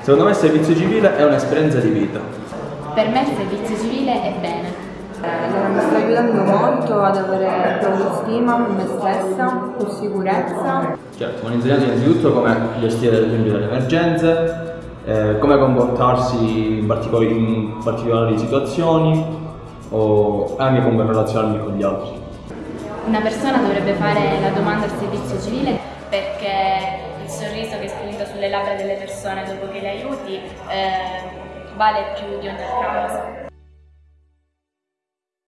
Secondo me il servizio civile è un'esperienza di vita. Per me il servizio civile è bene. Eh, mi sta aiutando molto ad avere più autostima, più me stessa, più sicurezza. Certo, mi hanno insegnato innanzitutto come gestire ad esempio delle emergenze, eh, come comportarsi in, particolari, in particolari situazioni o anche come relazionarmi con gli altri. Una persona dovrebbe fare la domanda al servizio civile perché che spunta sulle labbra delle persone dopo che le aiuti eh, vale più di ogni altra cosa.